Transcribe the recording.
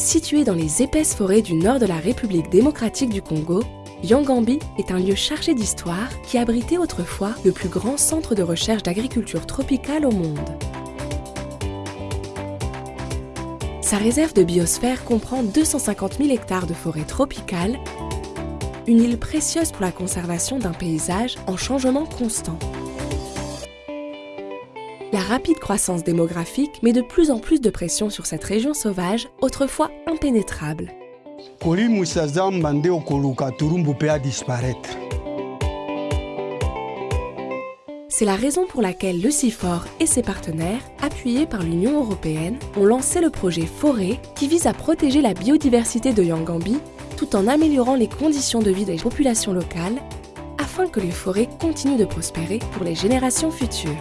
Situé dans les épaisses forêts du nord de la République démocratique du Congo, Yangambi est un lieu chargé d'histoire qui abritait autrefois le plus grand centre de recherche d'agriculture tropicale au monde. Sa réserve de biosphère comprend 250 000 hectares de forêt tropicale, une île précieuse pour la conservation d'un paysage en changement constant. La rapide croissance démographique met de plus en plus de pression sur cette région sauvage, autrefois impénétrable. C'est la raison pour laquelle le CIFOR et ses partenaires, appuyés par l'Union européenne, ont lancé le projet Forêt qui vise à protéger la biodiversité de Yangambi tout en améliorant les conditions de vie des populations locales afin que les forêts continuent de prospérer pour les générations futures.